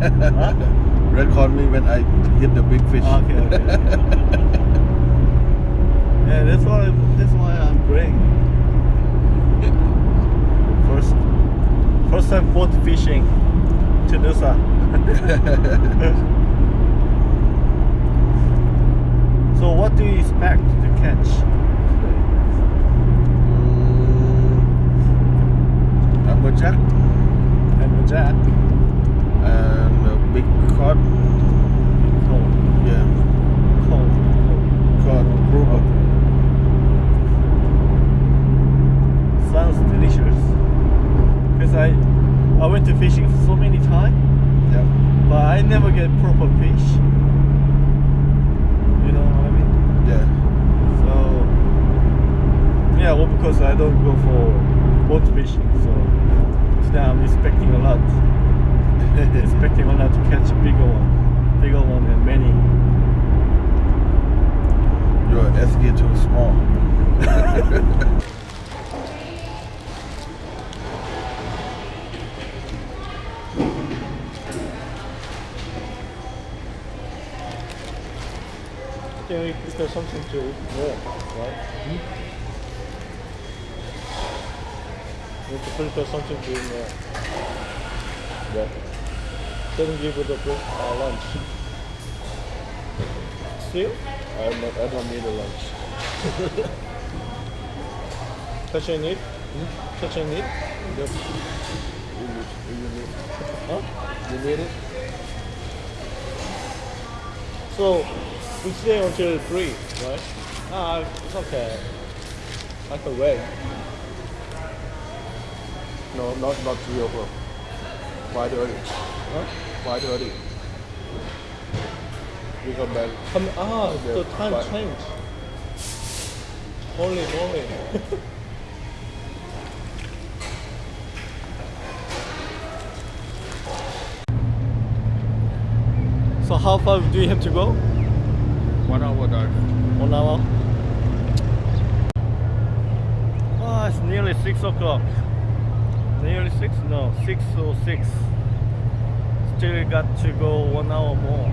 Huh? Record me when I hit the big fish. Okay, okay. yeah, that's why that's why I'm praying. First, first time boat fishing to Nusa. so what do you expect to catch? Mm, amberjack And the jet? and a big cod. Cold, Yeah, cold, cold. cod grouper. Sounds delicious. Cause I, I went to fishing so many times, Yeah. but I never get proper fish. You know what I mean? Yeah. So yeah, well because I don't go for boat fishing, so today I'm expecting a lot. Expecting a lot to catch a bigger one, bigger one and many. Your SG too small. I think if there's something to more, right? Hmm? We have to prepare something to more. Yeah. Then give it a uh, lunch. Still? I'm not, I don't need a lunch. Touching it? Touching it? Yep. You, need- you need, Huh? you need it? So we stay until three, right? Ah, it's okay. I can wait. No, not not three o'clock. Five thirty. Huh? Five thirty. We come back. Come, ah, Yeah, the time but- changed. Holy only. so how far do you have to go? One hour drive. One hour. Ah, it's nearly six o'clock. Nearly six? No, six or six. Still got to go one hour more.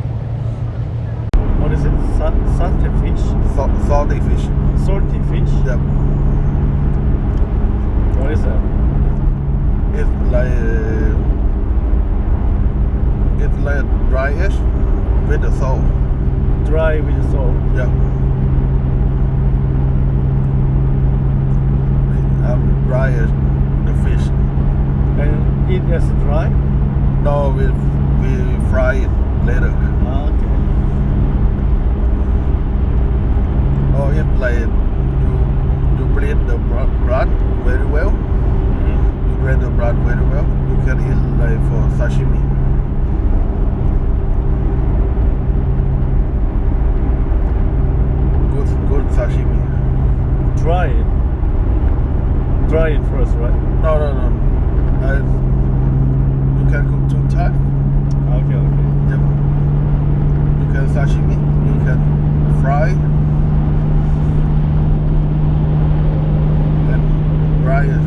What is it? Sa- satay fish? Salt, salty fish. Salty fish? Yep. What is that? It's like uh, it's like dryish with the salt. Dry with the salt. Yeah. Um, dryish the fish. And eat as dry? No, we we fry it later. Ah, okay. Or if like you you blend the bro- broth very well, Mhm. you blend the broth very well, you can eat like for sashimi. Good good sashimi. Dry it. Dry it first, right? No no no. I, Okay, okay. Yep. You can sashimi, you can fry and dry it.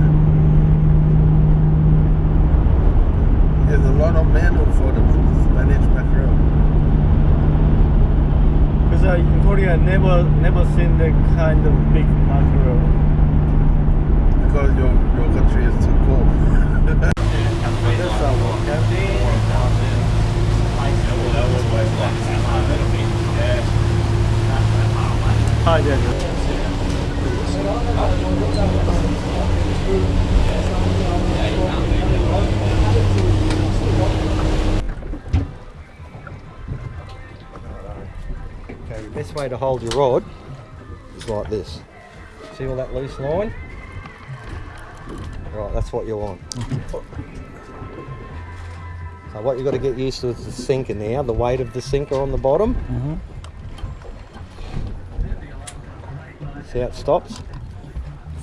There's a lot of menu for the Spanish mackerel. Because I, in Korea, I never, never seen that kind of big mackerel. Because your your country is too cold. Okay, the best way to hold your rod is like this. See all that loose line? Right, that's what you want. So what you've got to get used to is the sinker now, the weight of the sinker on the bottom. Mm-hmm. See how it stops?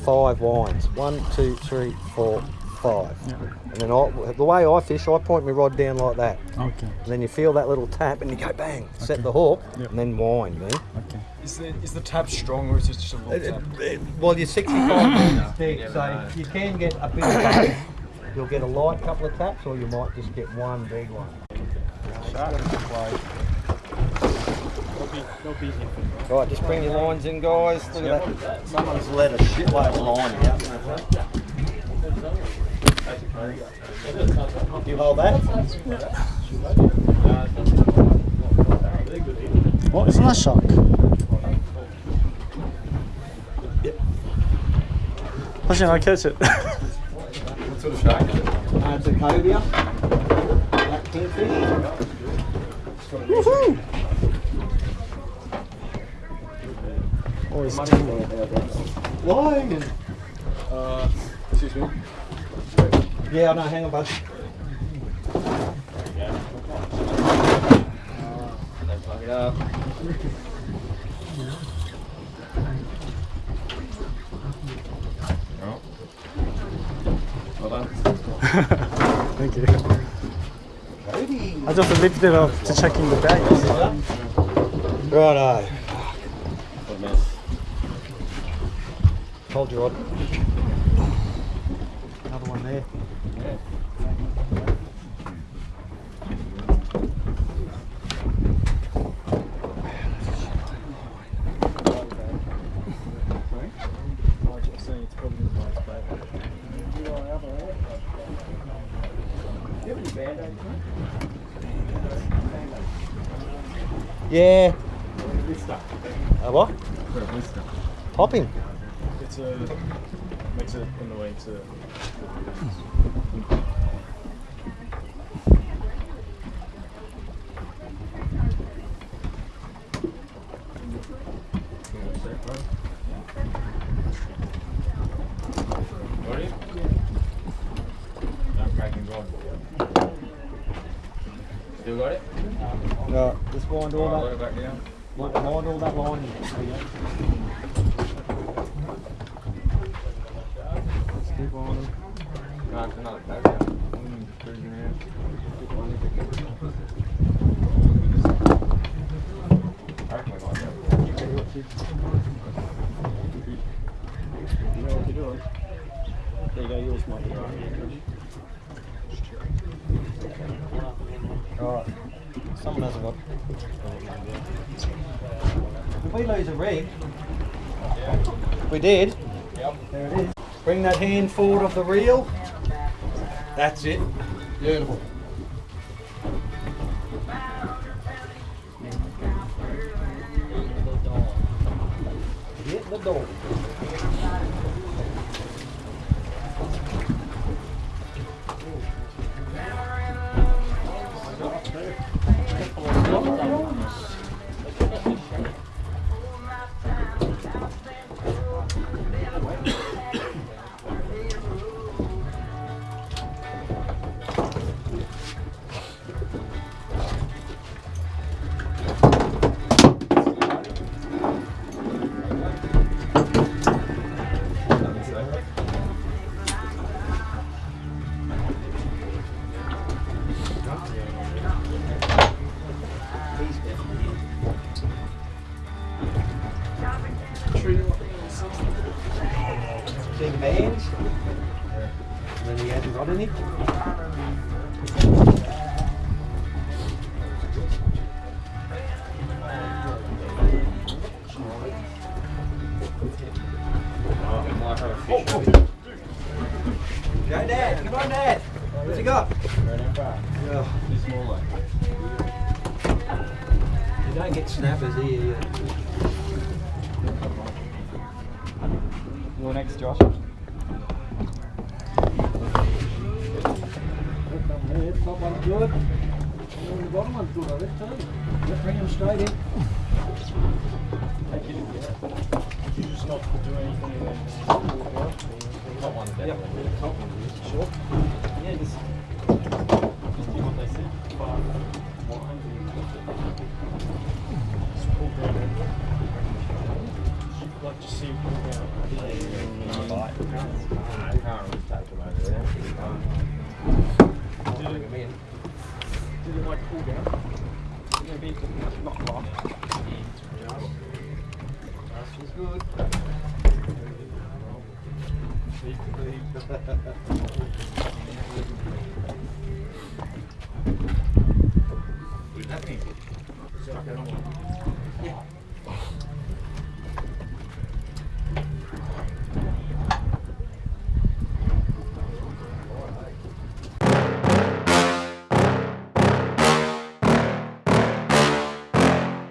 Five winds. One, two, three, four, five. And then I, the way I fish, I point my rod down like that. Okay. And then you feel that little tap and you go bang, set the hook, Yep. and then wind, man. Okay. Is the is the tap strong or is it just a little It- tap? it- it- well, you're 65 minutes deep, so you can get a bit of both. You'll get a light couple of taps, or you might just get one big one. Right, just bring your lines in, guys. Look at that. Someone's let a shitload of line out. You hold that. What isn't that shark? I think I catch it. Uh, a. Black kingfish. Woohoo! Always tingle about. Uh, excuse me. Yeah, know. Hang on, bud. Plug it up. Oh. Well done. Thank you. I just lifted it up to checking the bags. Righto. What a mess. Hold your rod. Another one there. Yeah. Uh, what? Popping. It's a makes it in the way to. Ready? I'm cracking on. Still got it? No, just wind Alright, that. let it back down. Wind wind all that line in. There you go. Keep winding. No, it's another back down. Mm, cruising around. I reckon we might go. You know what you're doing. There you go, yours might be right. Alright. Someone hasn't got. If we lose a rig, we did. Yep. There it is. Bring that hand forward of the reel. That's it. Beautiful. Hit the door. You're next, Josh. Top one's good. And the bottom one's good, I think, too. Just bring them straight in. You just not do anything and then just walk out. Top one's better. Yep. Top one sure. Did it, did it like pull down? Maybe not lock. She's good.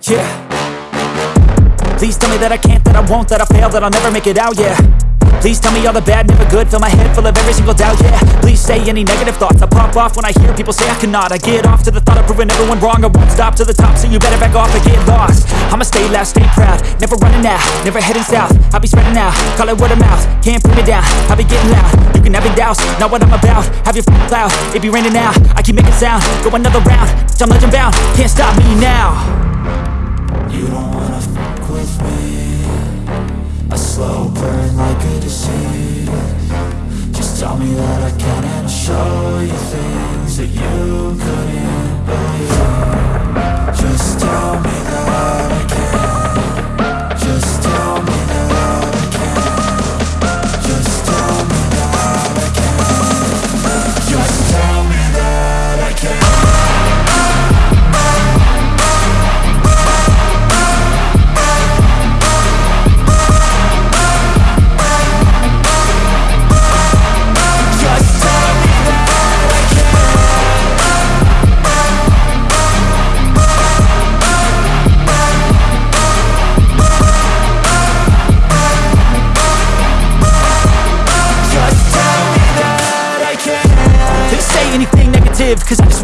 Yeah. Please tell me that I can't, that I won't, that I fail, that I'll never make it out, yeah. Please tell me all the bad, never good, fill my head full of every single doubt, yeah. Please say any negative thoughts, I pop off when I hear people say I cannot. I get off to the thought of proving everyone wrong, I won't stop to the top, so you better back off and get lost. I'ma stay loud, stay proud, never running out, never heading south. I'll be spreading out, call it word of mouth, can't put me down, I'll be getting loud. You can have your doubts, not what I'm about, have your f***ing cloud, it be raining now. I keep making sound, go another round, I'm legend bound, can't stop me now. You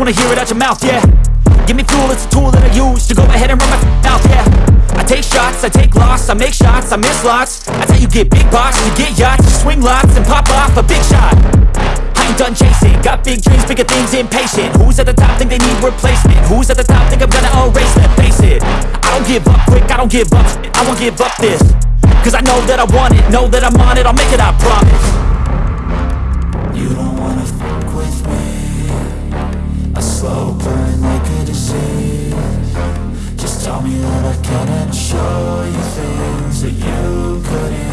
wanna hear it out your mouth, yeah. Give me fuel, it's a tool that I use To go ahead and run my mouth, yeah. I take shots, I take loss, I make shots, I miss lots. That's how you get big box, you get yachts You swing lots and pop off a big shot. I ain't done chasing, got big dreams, bigger things, impatient. Who's at the top think they need replacement? Who's at the top think I'm gonna erase them? Face it, I don't give up quick, I don't give up shit, I won't give up this Cause I know that I want it, know that I'm on it, I'll make it, I promise. You slow burn like a disease Just tell me that I can and I'll show you things that you couldn't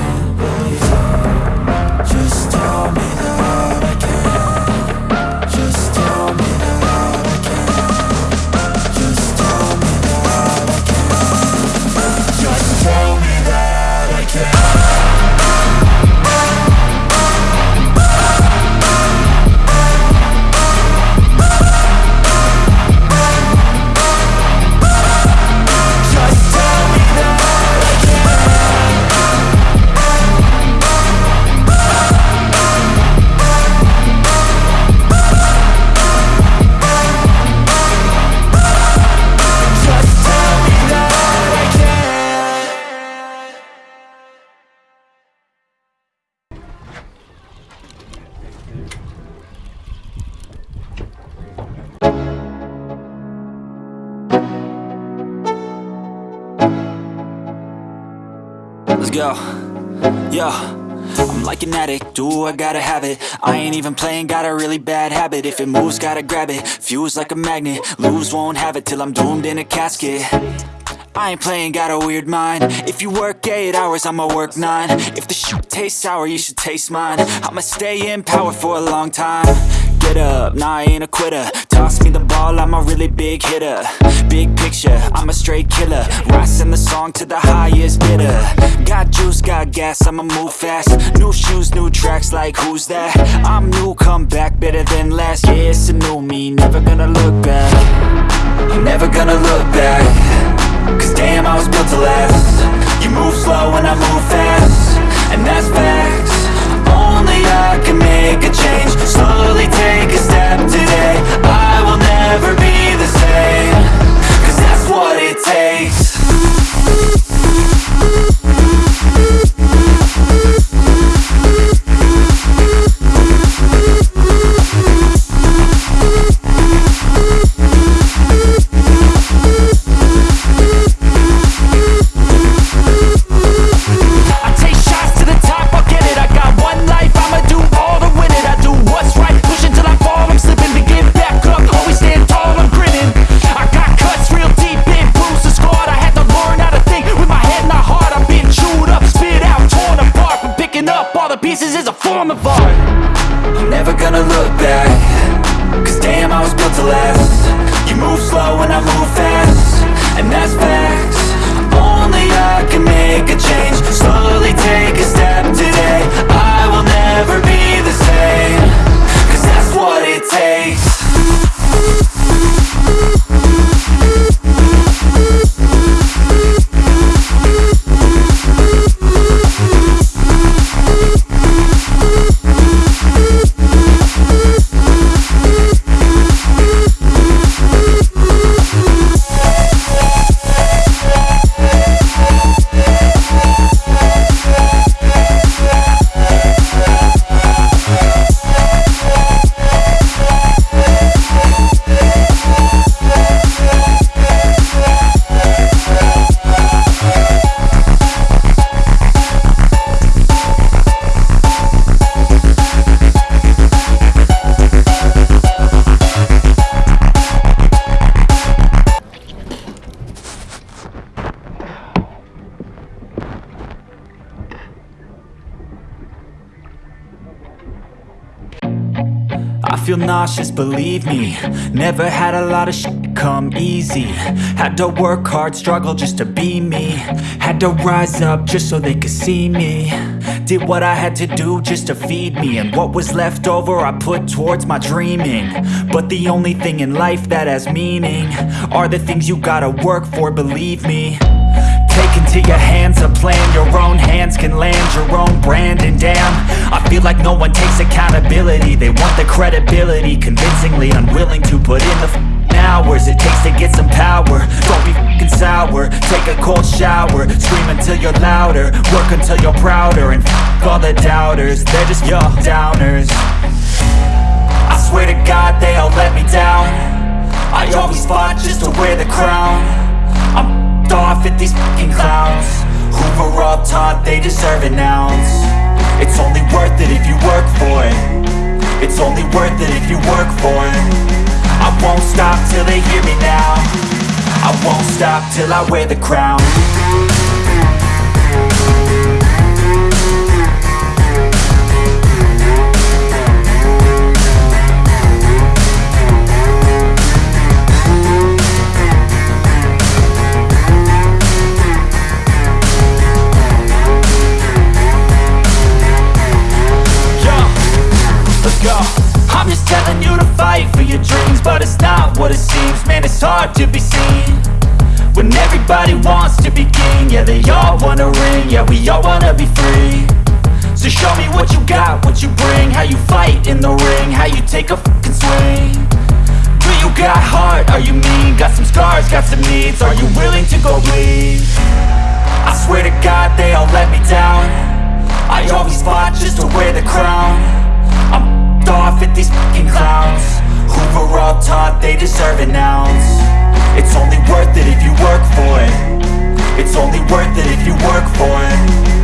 Let's go. Yo. I'm like an addict, do I gotta have it? I ain't even playing, got a really bad habit. If it moves, gotta grab it, fuse like a magnet. Lose, won't have it till I'm doomed in a casket. I ain't playing, got a weird mind. If you work 8 hours, I'ma work 9 If the shit tastes sour, you should taste mine. I'ma stay in power for a long time. Get up, nah I ain't a quitter. Toss me the ball, I'm a really big hitter. Big picture, I'm a straight killer. Rising the song to the highest bidder. Got juice, got gas, I'ma move fast. New shoes, new tracks, like who's that? I'm new, come back, better than last Yeah, it's a new me, never gonna look back. I'm never gonna look back. Cause damn, I was built to last. You move slow and I move fast. And that's facts. Only I can make a change. Slowly take a step today. I will never be the same. Cause that's what it takes a form of art. I'm never gonna look back. Cause damn, I was built to last. You move slow and I move fast. And that's facts. Only I can make a change. Slowly take a step feel nauseous, believe me. Never had a lot of shit come easy. Had to work hard, struggle just to be me. Had to rise up just so they could see me. Did what I had to do just to feed me. And what was left over I put towards my dreaming. But the only thing in life that has meaning Are the things you gotta work for, believe me. Take into your hands a plan. Your own hands can land your own brand. And damn, credibility Convincingly unwilling to put in the f***ing hours It takes to get some power. Don't be f***ing sour. Take a cold shower. Scream until you're louder. Work until you're prouder. And f*** all the doubters. They're just your downers. I swear to God they all let me down. I always fought just to wear the crown. I'm f***ed off at these fucking clowns. Who were all taught they deserve an ounce. It's only worth it if you work for it It's only worth it if you work for it. I won't stop till they hear me now. I won't stop till I wear the crown telling you to fight for your dreams, but it's not what it seems. Man, it's hard to be seen when everybody wants to be king. Yeah, they all wanna ring. Yeah, we all wanna be free. So show me what you got, what you bring, how you fight in the ring, how you take a fucking swing. Do you got heart? Are you mean? Got some scars, got some needs. Are you willing to go bleed? I swear to God, they all let me down. I always fought just to wear the crown Off at these fucking clowns. Who were all taught they deserve an ounce. It's only worth it if you work for it. It's only worth it if you work for it